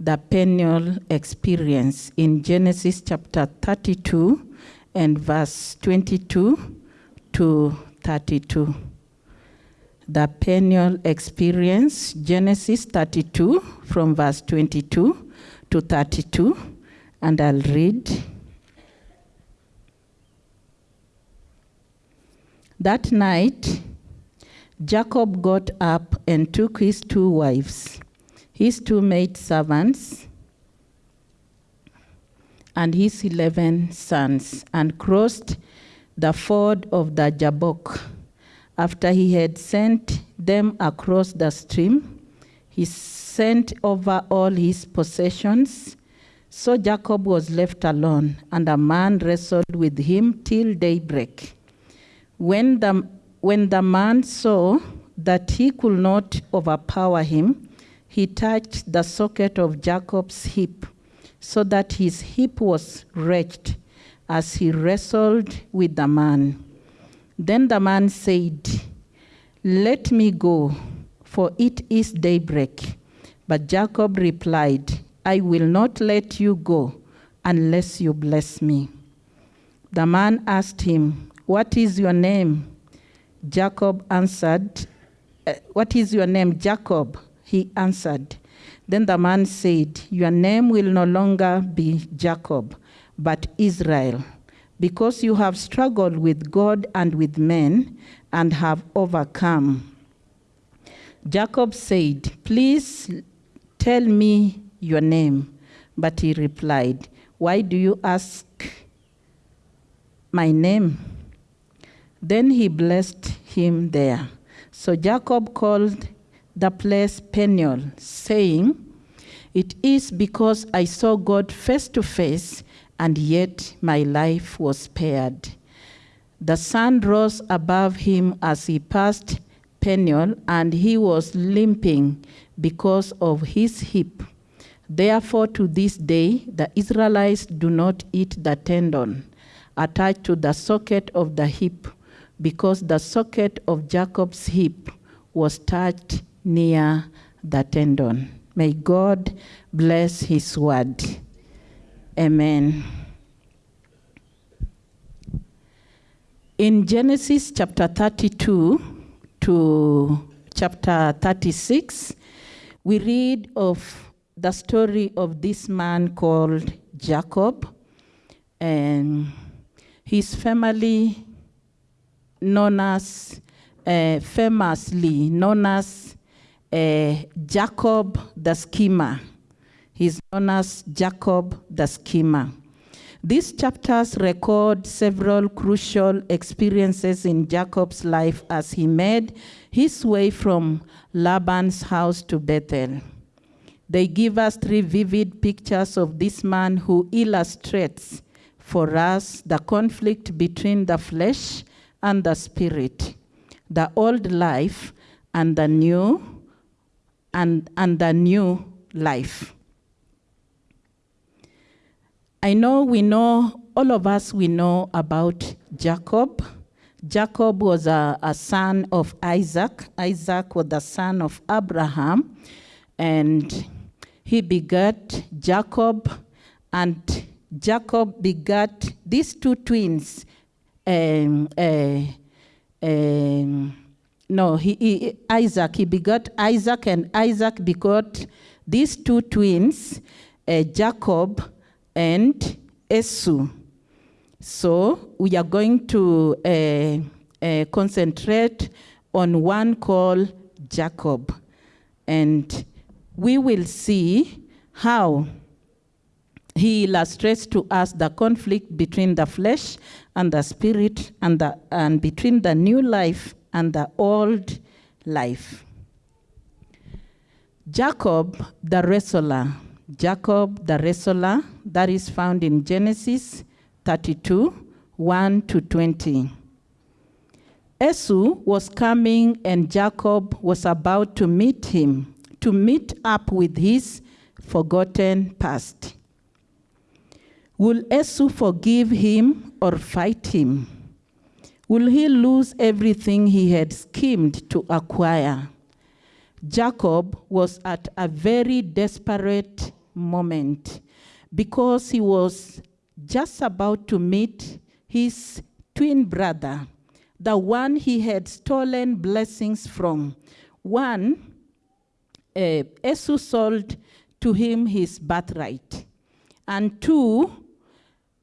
the Peniel experience in Genesis chapter 32 and verse 22 to 32. The Peniel experience, Genesis 32 from verse 22 to 32, and I'll read. That night, Jacob got up and took his two wives, his two maid servants, and his eleven sons, and crossed the ford of the Jabbok. After he had sent them across the stream, he sent over all his possessions. So Jacob was left alone, and a man wrestled with him till daybreak. When the, when the man saw that he could not overpower him, he touched the socket of Jacob's hip, so that his hip was wrenched as he wrestled with the man. Then the man said, Let me go, for it is daybreak. But Jacob replied, I will not let you go unless you bless me. The man asked him, what is your name? Jacob answered, uh, What is your name, Jacob? He answered. Then the man said, Your name will no longer be Jacob, but Israel, because you have struggled with God and with men and have overcome. Jacob said, Please tell me your name. But he replied, Why do you ask my name? Then he blessed him there. So Jacob called the place Peniel, saying, It is because I saw God face to face, and yet my life was spared. The sun rose above him as he passed Peniel, and he was limping because of his hip. Therefore, to this day, the Israelites do not eat the tendon attached to the socket of the hip because the socket of Jacob's hip was touched near the tendon. May God bless his word. Amen. In Genesis chapter 32 to chapter 36, we read of the story of this man called Jacob and his family known as, uh, famously known as Jacob the Schemer. He's known as Jacob the Schemer. These chapters record several crucial experiences in Jacob's life as he made his way from Laban's house to Bethel. They give us three vivid pictures of this man who illustrates for us the conflict between the flesh and the spirit, the old life and the new and, and the new life. I know we know, all of us we know about Jacob. Jacob was a, a son of Isaac. Isaac was the son of Abraham. And he begat Jacob, and Jacob begat these two twins, um, uh, um, no, he, he, Isaac, he begot Isaac, and Isaac begot these two twins, uh, Jacob and Esau. So we are going to uh, uh, concentrate on one called Jacob. And we will see how he illustrates to us the conflict between the flesh and the spirit and, the, and between the new life and the old life. Jacob the wrestler, Jacob the wrestler, that is found in Genesis 32, 1 to 20. Esau was coming and Jacob was about to meet him, to meet up with his forgotten past. Will Esau forgive him or fight him? Will he lose everything he had schemed to acquire? Jacob was at a very desperate moment because he was just about to meet his twin brother, the one he had stolen blessings from. One, uh, Esau sold to him his birthright. And two,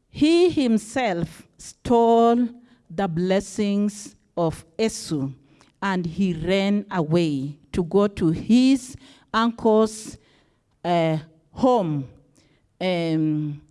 he himself stole the blessings of Esau and he ran away to go to his uncle's uh, home, um,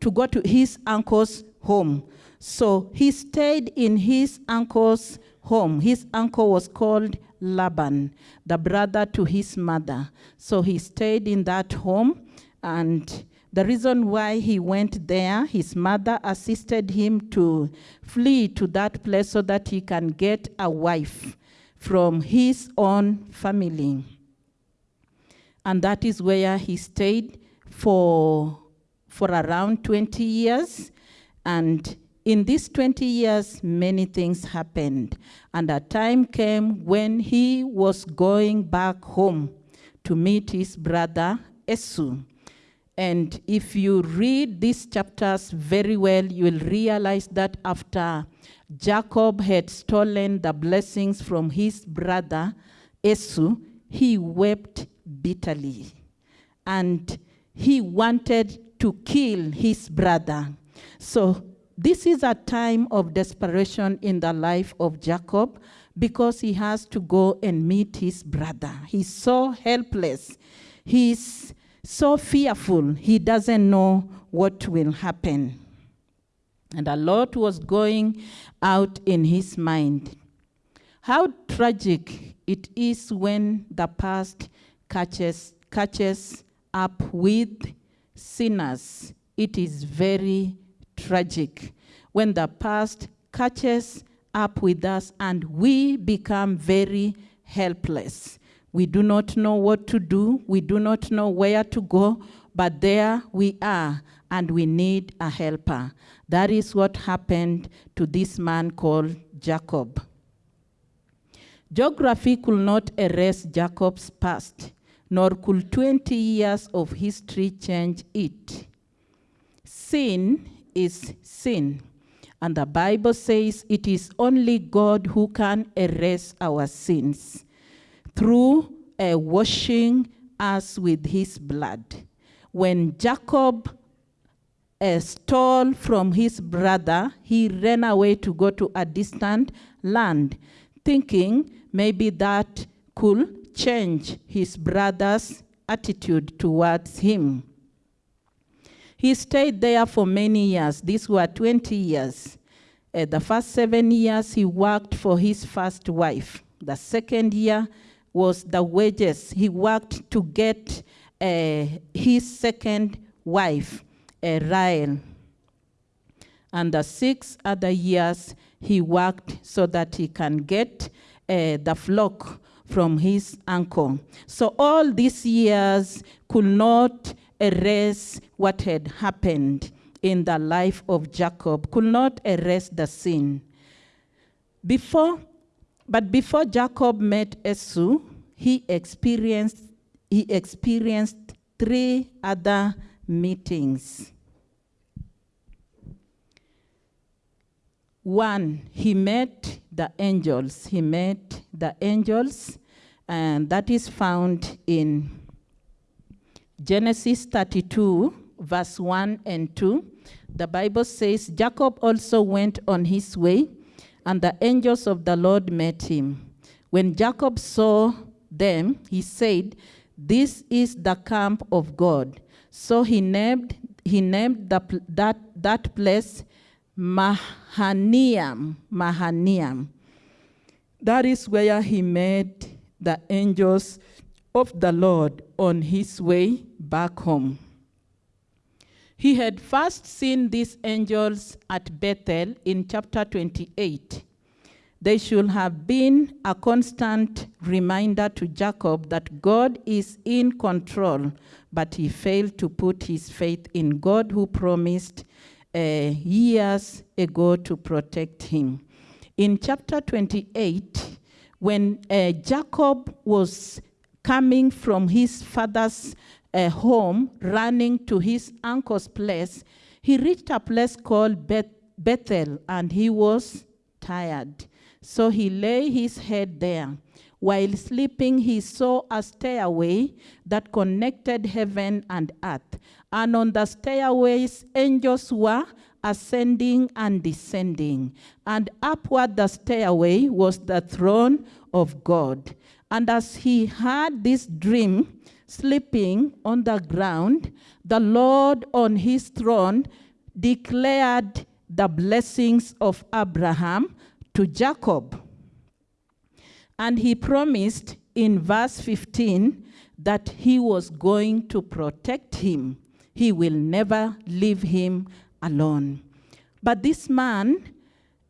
to go to his uncle's home. So he stayed in his uncle's home. His uncle was called Laban, the brother to his mother. So he stayed in that home and the reason why he went there, his mother assisted him to flee to that place so that he can get a wife from his own family. And that is where he stayed for, for around 20 years. And in these 20 years, many things happened. And a time came when he was going back home to meet his brother Esau. And if you read these chapters very well, you will realize that after Jacob had stolen the blessings from his brother Esau, he wept bitterly. And he wanted to kill his brother. So this is a time of desperation in the life of Jacob because he has to go and meet his brother. He's so helpless. He's so fearful, he doesn't know what will happen. And a lot was going out in his mind. How tragic it is when the past catches, catches up with sinners. It is very tragic when the past catches up with us and we become very helpless. We do not know what to do. We do not know where to go, but there we are, and we need a helper. That is what happened to this man called Jacob. Geography could not erase Jacob's past, nor could 20 years of history change it. Sin is sin, and the Bible says it is only God who can erase our sins through uh, washing us with his blood. When Jacob uh, stole from his brother, he ran away to go to a distant land, thinking maybe that could change his brother's attitude towards him. He stayed there for many years. These were 20 years. Uh, the first seven years, he worked for his first wife. The second year, was the wages. He worked to get uh, his second wife, uh, Rael. And the six other years, he worked so that he can get uh, the flock from his uncle. So all these years could not erase what had happened in the life of Jacob, could not erase the sin. Before but before Jacob met Esau, he experienced, he experienced three other meetings. One, he met the angels. He met the angels, and that is found in Genesis 32, verse 1 and 2. The Bible says, Jacob also went on his way and the angels of the Lord met him. When Jacob saw them, he said, This is the camp of God. So he named, he named the, that, that place Mahanaim. Mahanaim. That is where he met the angels of the Lord on his way back home. He had first seen these angels at Bethel in chapter 28. They should have been a constant reminder to Jacob that God is in control, but he failed to put his faith in God who promised uh, years ago to protect him. In chapter 28, when uh, Jacob was coming from his father's uh, home, running to his uncle's place, he reached a place called Beth- Bethel and he was tired. So he lay his head there. While sleeping, he saw a stairway that connected heaven and earth. And on the stairways, angels were ascending and descending. And upward the stairway was the throne of God. And as he had this dream, sleeping on the ground, the Lord on his throne declared the blessings of Abraham to Jacob. And he promised in verse 15 that he was going to protect him. He will never leave him alone. But this man,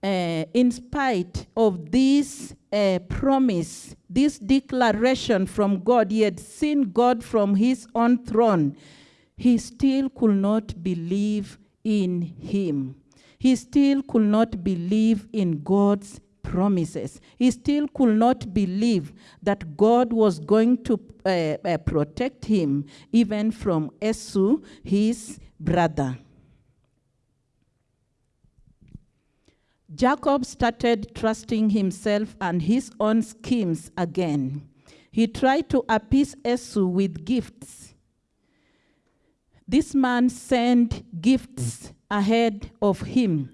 uh, in spite of this uh, promise, this declaration from God, he had seen God from his own throne, he still could not believe in him. He still could not believe in God's promises. He still could not believe that God was going to uh, uh, protect him even from Esau, his brother. Jacob started trusting himself and his own schemes again. He tried to appease Esau with gifts. This man sent gifts ahead of him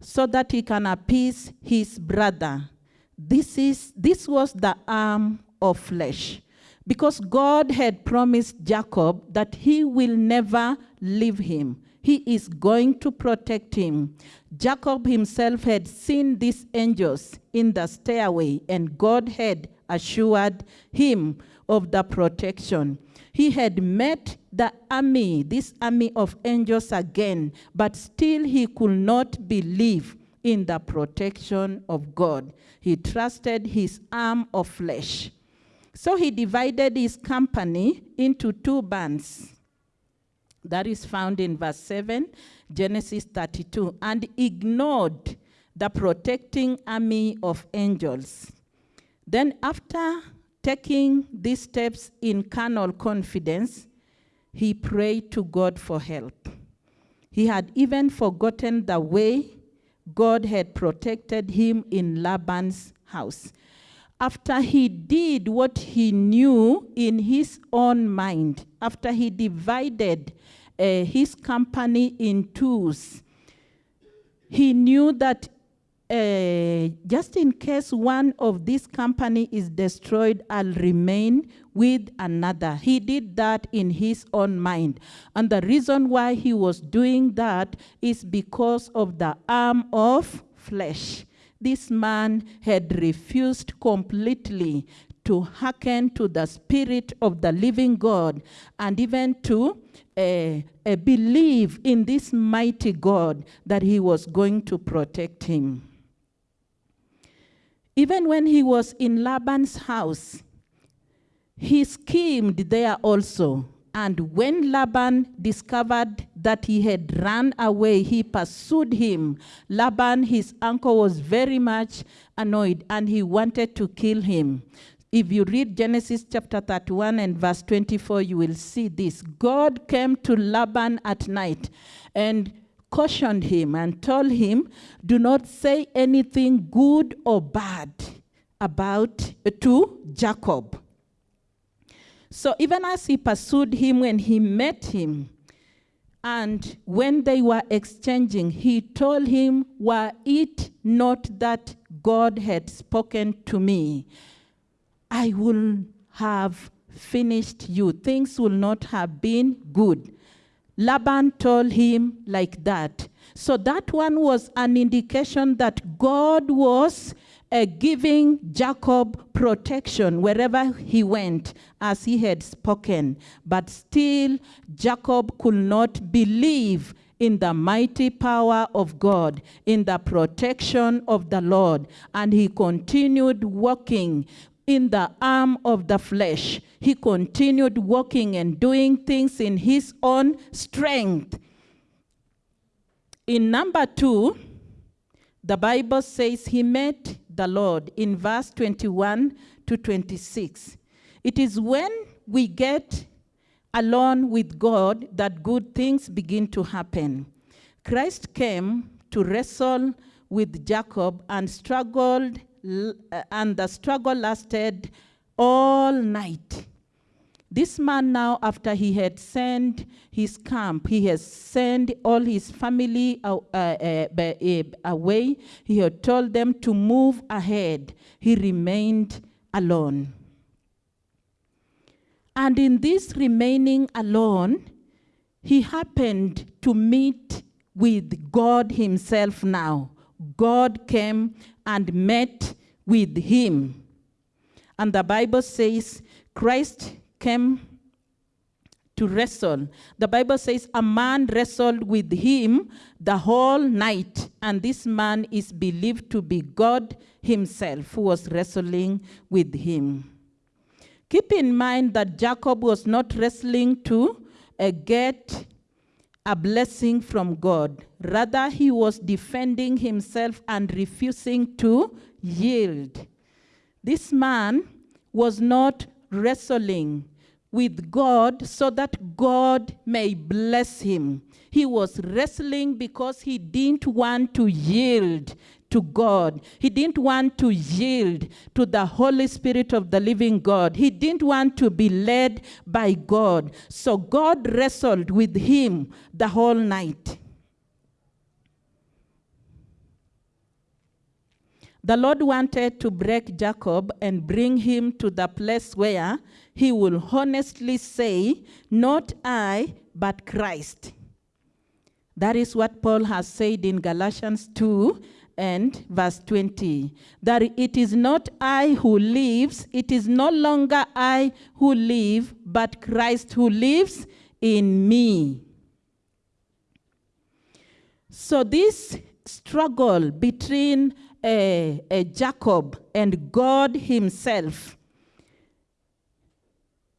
so that he can appease his brother. This, is, this was the arm of flesh. Because God had promised Jacob that he will never leave him. He is going to protect him. Jacob himself had seen these angels in the stairway, and God had assured him of the protection. He had met the army, this army of angels again, but still he could not believe in the protection of God. He trusted his arm of flesh. So he divided his company into two bands. That is found in verse 7, Genesis 32, and ignored the protecting army of angels. Then, after taking these steps in carnal confidence, he prayed to God for help. He had even forgotten the way God had protected him in Laban's house. After he did what he knew in his own mind, after he divided uh, his company in twos, he knew that uh, just in case one of this company is destroyed, I'll remain with another. He did that in his own mind. And the reason why he was doing that is because of the arm of flesh. This man had refused completely to hearken to the spirit of the living God and even to uh, uh, believe in this mighty God that he was going to protect him. Even when he was in Laban's house, he schemed there also. And when Laban discovered that he had run away, he pursued him. Laban, his uncle, was very much annoyed and he wanted to kill him. If you read Genesis chapter 31 and verse 24, you will see this. God came to Laban at night and cautioned him and told him, Do not say anything good or bad about to Jacob. So even as he pursued him when he met him, and when they were exchanging, he told him, Were it not that God had spoken to me, I will have finished you. Things will not have been good. Laban told him like that. So that one was an indication that God was uh, giving Jacob protection wherever he went, as he had spoken. But still, Jacob could not believe in the mighty power of God, in the protection of the Lord. And he continued walking in the arm of the flesh. He continued walking and doing things in his own strength. In number two, the Bible says he met the Lord in verse 21 to 26. It is when we get alone with God that good things begin to happen. Christ came to wrestle with Jacob and struggled, and the struggle lasted all night. This man now, after he had sent his camp, he has sent all his family uh, uh, uh, away. He had told them to move ahead. He remained alone. And in this remaining alone, he happened to meet with God himself now. God came and met with him. And the Bible says Christ came to wrestle. The Bible says a man wrestled with him the whole night, and this man is believed to be God himself who was wrestling with him. Keep in mind that Jacob was not wrestling to uh, get a blessing from God. Rather, he was defending himself and refusing to yield. This man was not wrestling with God so that God may bless him. He was wrestling because he didn't want to yield to God. He didn't want to yield to the Holy Spirit of the living God. He didn't want to be led by God. So God wrestled with him the whole night. The Lord wanted to break Jacob and bring him to the place where he will honestly say, Not I, but Christ. That is what Paul has said in Galatians 2 and verse 20. That it is not I who lives, it is no longer I who live, but Christ who lives in me. So, this struggle between uh, uh, Jacob and God Himself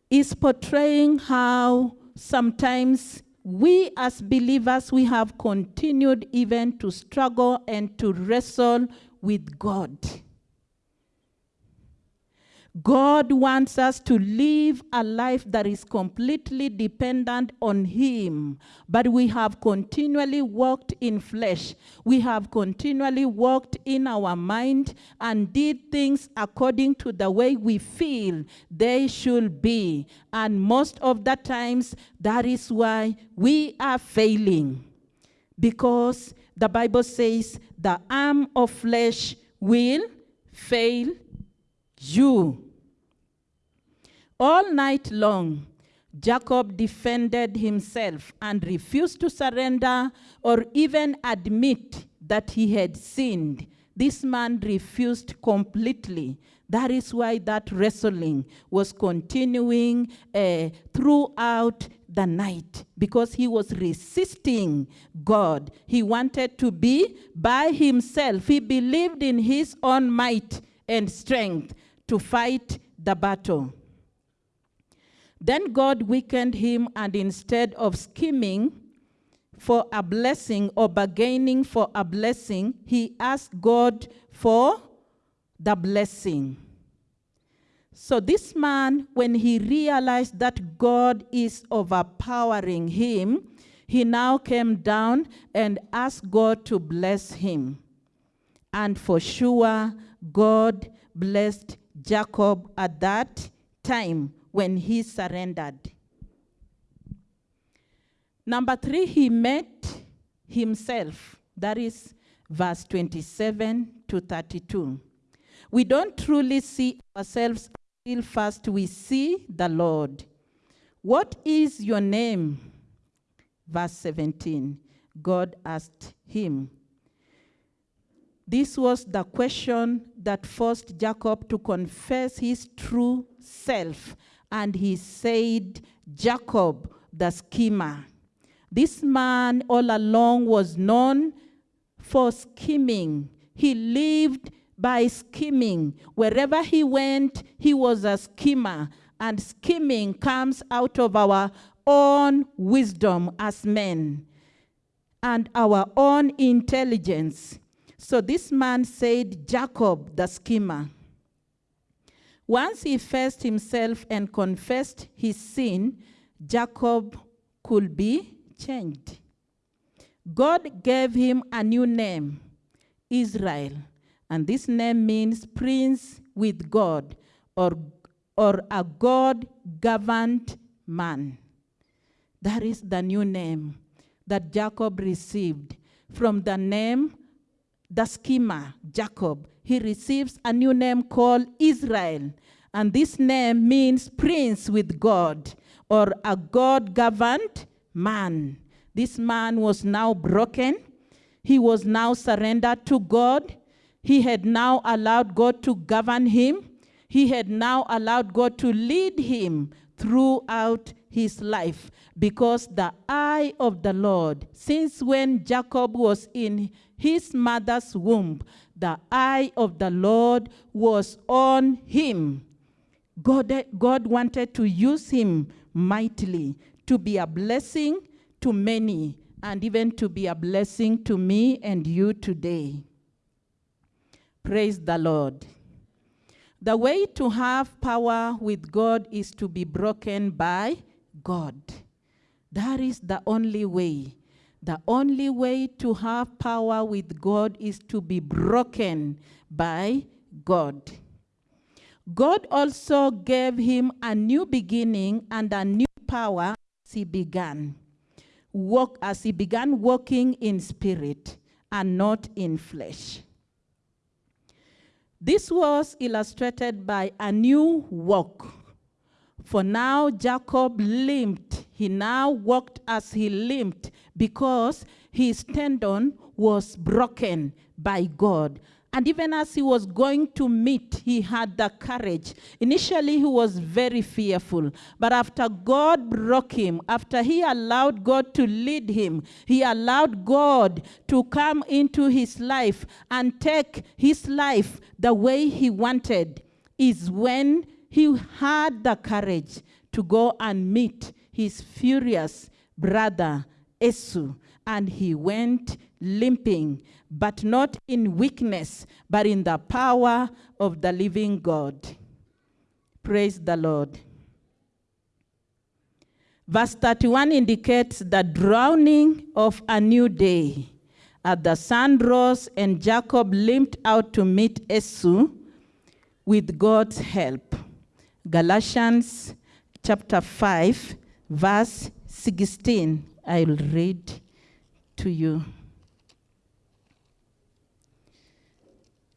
is portraying how sometimes we as believers we have continued even to struggle and to wrestle with God. God wants us to live a life that is completely dependent on Him. But we have continually walked in flesh. We have continually walked in our mind and did things according to the way we feel they should be. And most of the times, that is why we are failing. Because the Bible says the arm of flesh will fail you. All night long, Jacob defended himself and refused to surrender or even admit that he had sinned. This man refused completely. That is why that wrestling was continuing uh, throughout the night because he was resisting God. He wanted to be by himself. He believed in his own might and strength to fight the battle. Then God weakened him, and instead of scheming for a blessing or bargaining for a blessing, he asked God for the blessing. So, this man, when he realized that God is overpowering him, he now came down and asked God to bless him. And for sure, God blessed Jacob at that time when he surrendered. Number three, he met himself. That is verse 27 to 32. We don't truly see ourselves until first we see the Lord. What is your name? Verse 17. God asked him. This was the question that forced Jacob to confess his true self. And he said, Jacob, the schemer. This man all along was known for scheming. He lived by scheming. Wherever he went, he was a schemer. And scheming comes out of our own wisdom as men and our own intelligence. So this man said, Jacob, the schemer. Once he faced himself and confessed his sin, Jacob could be changed. God gave him a new name, Israel, and this name means prince with God or, or a God governed man. That is the new name that Jacob received. From the name, the schema, Jacob, he receives a new name called Israel. And this name means prince with God or a God governed man. This man was now broken. He was now surrendered to God. He had now allowed God to govern him. He had now allowed God to lead him throughout his life because the eye of the Lord, since when Jacob was in his mother's womb, the eye of the Lord was on him. God, God wanted to use him mightily to be a blessing to many and even to be a blessing to me and you today. Praise the Lord. The way to have power with God is to be broken by God. That is the only way. The only way to have power with God is to be broken by God. God also gave him a new beginning and a new power as he began. Walk as he began walking in spirit and not in flesh. This was illustrated by a new walk. For now, Jacob limped. He now walked as he limped because his tendon was broken by God. And even as he was going to meet, he had the courage. Initially, he was very fearful. But after God broke him, after he allowed God to lead him, he allowed God to come into his life and take his life the way he wanted, is when he had the courage to go and meet his furious brother Esau. And he went limping, but not in weakness, but in the power of the living God. Praise the Lord. Verse 31 indicates the drowning of a new day. As the sun rose and Jacob limped out to meet Esau with God's help. Galatians chapter 5, verse 16. I will read to you.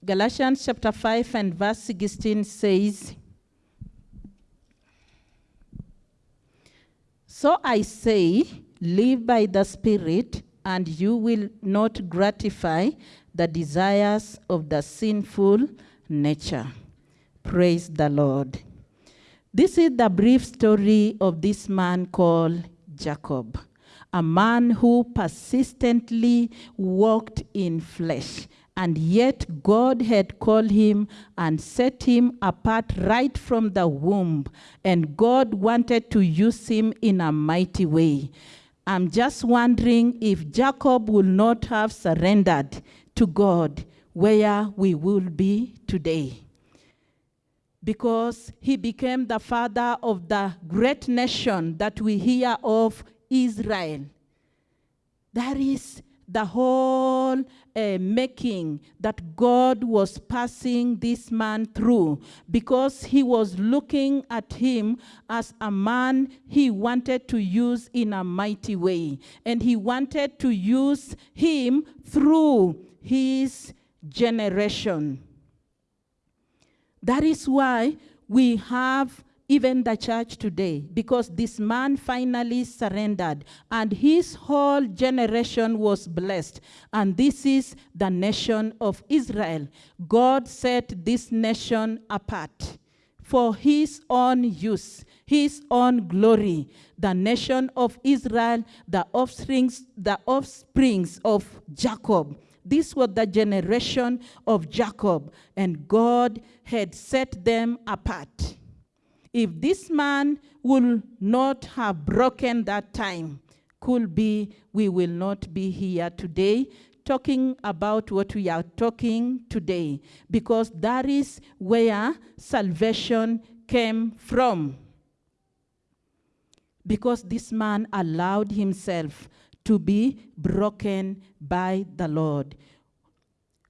Galatians chapter 5 and verse 16 says, So I say, live by the Spirit, and you will not gratify the desires of the sinful nature. Praise the Lord. This is the brief story of this man called Jacob, a man who persistently walked in flesh and yet God had called him and set him apart right from the womb. And God wanted to use him in a mighty way. I'm just wondering if Jacob would not have surrendered to God, where we will be today. Because he became the father of the great nation that we hear of, Israel. That is the whole uh, making that God was passing this man through because he was looking at him as a man he wanted to use in a mighty way. And he wanted to use him through his generation. That is why we have even the church today, because this man finally surrendered and his whole generation was blessed. And this is the nation of Israel. God set this nation apart for his own use, his own glory. The nation of Israel, the offsprings, the offsprings of Jacob. This was the generation of Jacob, and God had set them apart. If this man would not have broken that time, could be we will not be here today talking about what we are talking today because that is where salvation came from. because this man allowed himself to be broken by the Lord.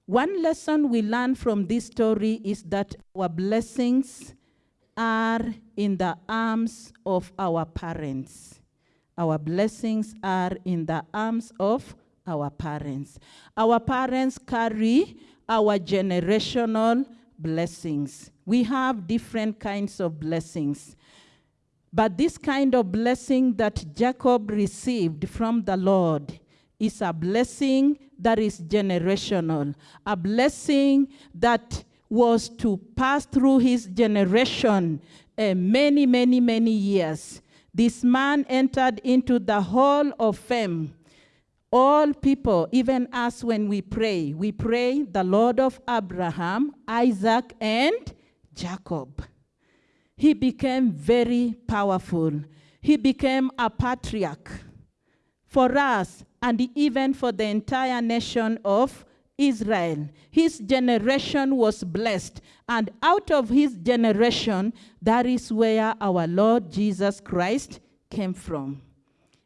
One lesson we learn from this story is that our blessings are in the arms of our parents. Our blessings are in the arms of our parents. Our parents carry our generational blessings. We have different kinds of blessings. But this kind of blessing that Jacob received from the Lord is a blessing that is generational, a blessing that was to pass through his generation uh, many, many, many years. This man entered into the hall of fame. All people, even us when we pray, we pray the Lord of Abraham, Isaac, and Jacob. He became very powerful. He became a patriarch for us and even for the entire nation of Israel. His generation was blessed, and out of his generation, that is where our Lord Jesus Christ came from.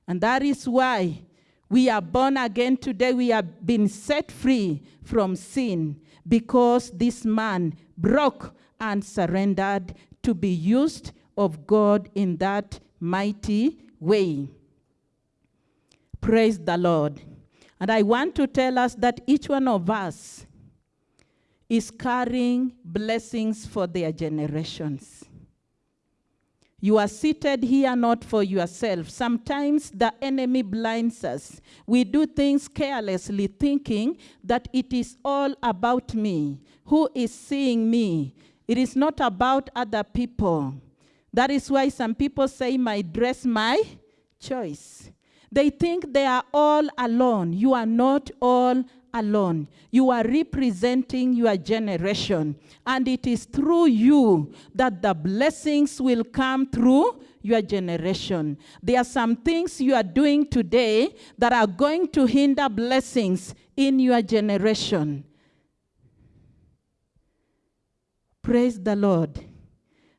And that is why we are born again today. We have been set free from sin because this man broke and surrendered to be used of God in that mighty way. Praise the Lord. And I want to tell us that each one of us is carrying blessings for their generations. You are seated here not for yourself. Sometimes the enemy blinds us. We do things carelessly, thinking that it is all about me. Who is seeing me? It is not about other people. That is why some people say, My dress, my choice. They think they are all alone. You are not all alone. You are representing your generation. And it is through you that the blessings will come through your generation. There are some things you are doing today that are going to hinder blessings in your generation. Praise the Lord.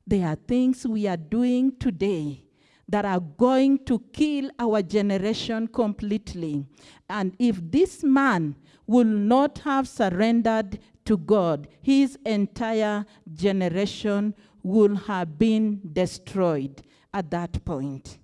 There are things we are doing today that are going to kill our generation completely. And if this man will not have surrendered to God, his entire generation will have been destroyed at that point.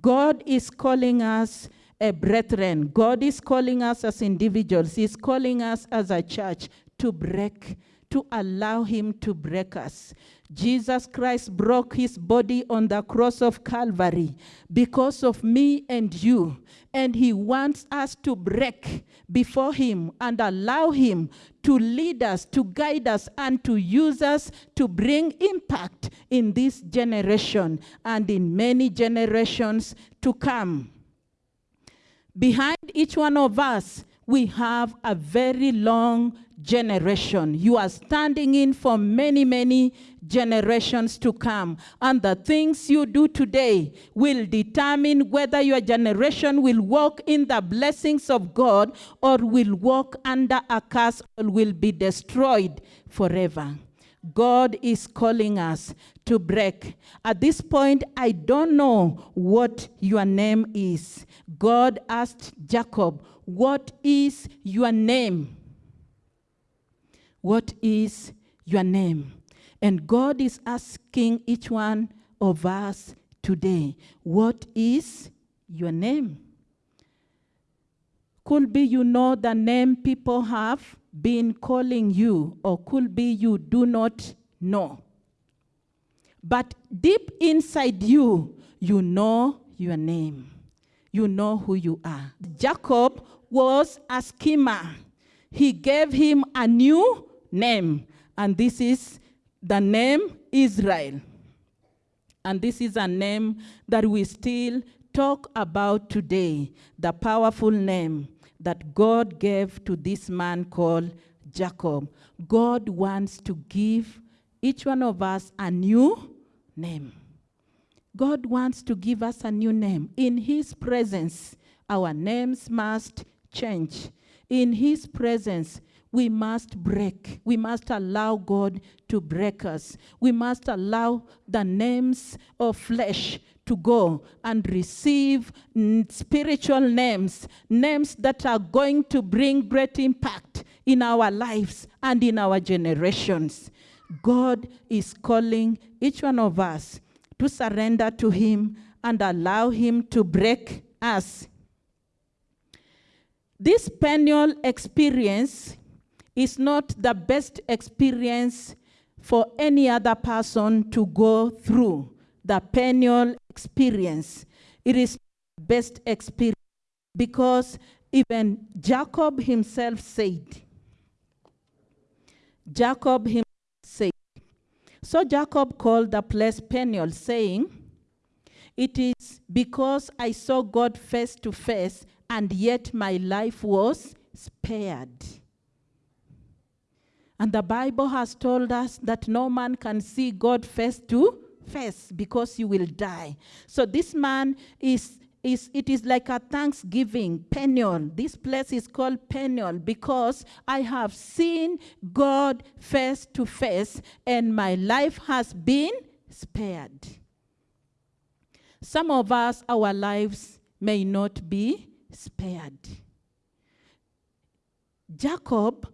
God is calling us a brethren. God is calling us as individuals. He's calling us as a church to break to allow him to break us. Jesus Christ broke his body on the cross of Calvary because of me and you. And he wants us to break before him and allow him to lead us, to guide us, and to use us to bring impact in this generation and in many generations to come. Behind each one of us, we have a very long generation. You are standing in for many, many generations to come. And the things you do today will determine whether your generation will walk in the blessings of God or will walk under a curse or will be destroyed forever. God is calling us to break. At this point, I don't know what your name is. God asked Jacob, What is your name? What is your name? And God is asking each one of us today, What is your name? Could be you know the name people have been calling you, or could be you do not know. But deep inside you, you know your name. You know who you are. Jacob was a schemer. He gave him a new name, and this is the name Israel. And this is a name that we still talk about today, the powerful name that God gave to this man called Jacob. God wants to give each one of us a new name. God wants to give us a new name. In His presence, our names must change. In His presence, we must break. We must allow God to break us. We must allow the names of flesh to go and receive spiritual names, names that are going to bring great impact in our lives and in our generations. God is calling each one of us to surrender to Him and allow Him to break us. This Peniel experience is not the best experience for any other person to go through. The Peniel experience. It is best experience because even Jacob himself said, Jacob himself said, so Jacob called the place Peniel, saying, It is because I saw God face to face, and yet my life was spared. And the Bible has told us that no man can see God face to face because you will die. So this man is is it is like a thanksgiving Peniel. This place is called Peniel because I have seen God face to face and my life has been spared. Some of us, our lives may not be spared. Jacob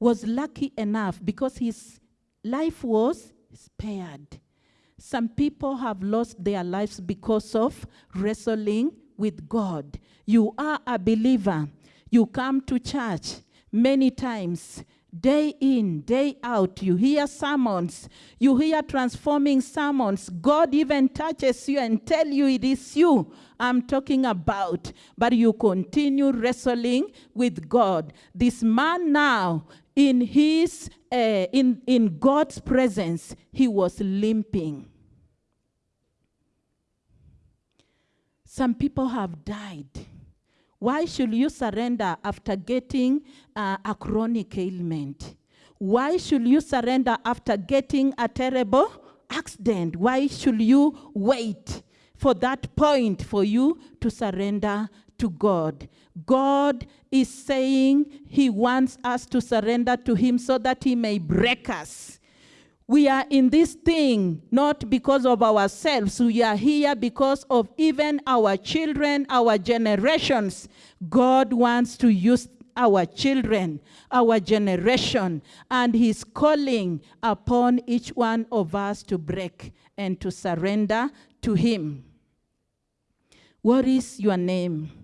was lucky enough because his life was spared. Some people have lost their lives because of wrestling with God. You are a believer. You come to church many times, day in, day out. You hear sermons. You hear transforming sermons. God even touches you and tell you it is you I'm talking about. But you continue wrestling with God. This man now, in his uh, in in God's presence, he was limping. Some people have died. Why should you surrender after getting uh, a chronic ailment? Why should you surrender after getting a terrible accident? Why should you wait for that point for you to surrender to God? God is saying He wants us to surrender to Him so that He may break us. We are in this thing not because of ourselves. We are here because of even our children, our generations. God wants to use our children, our generation, and He's calling upon each one of us to break and to surrender to Him. What is your name?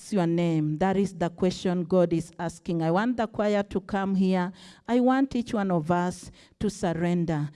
Is your name? That is the question God is asking. I want the choir to come here. I want each one of us to surrender.